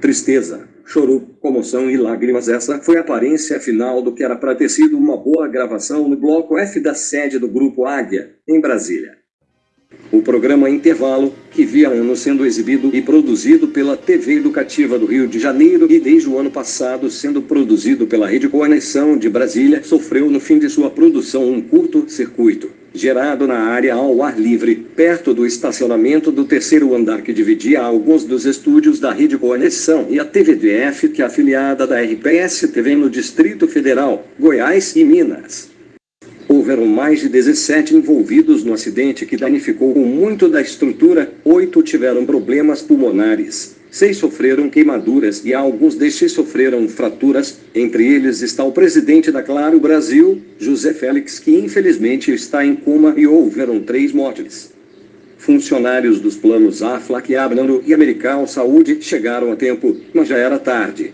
Tristeza, choro, comoção e lágrimas. Essa foi a aparência final do que era para ter sido uma boa gravação no bloco F da sede do Grupo Águia, em Brasília. O programa Intervalo, que via anos sendo exibido e produzido pela TV Educativa do Rio de Janeiro e desde o ano passado sendo produzido pela Rede Conexão de Brasília, sofreu no fim de sua produção um curto-circuito, gerado na área ao ar livre, perto do estacionamento do terceiro andar que dividia alguns dos estúdios da Rede Conexão e a TVDF, que é afiliada da RPS TV no Distrito Federal, Goiás e Minas. Houveram mais de 17 envolvidos no acidente que danificou muito da estrutura, oito tiveram problemas pulmonares, seis sofreram queimaduras e alguns destes sofreram fraturas. Entre eles está o presidente da Claro Brasil, José Félix, que infelizmente está em coma e houveram três mortes. Funcionários dos planos Aflac, Abnano e Americal Saúde chegaram a tempo, mas já era tarde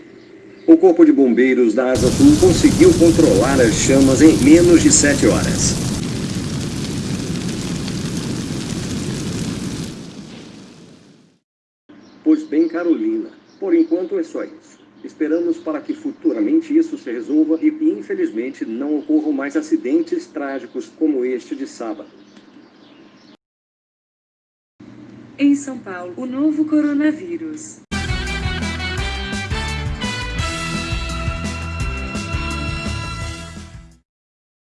o Corpo de Bombeiros da Asa Sul conseguiu controlar as chamas em menos de sete horas. Pois bem, Carolina, por enquanto é só isso. Esperamos para que futuramente isso se resolva e infelizmente não ocorram mais acidentes trágicos como este de sábado. Em São Paulo, o novo coronavírus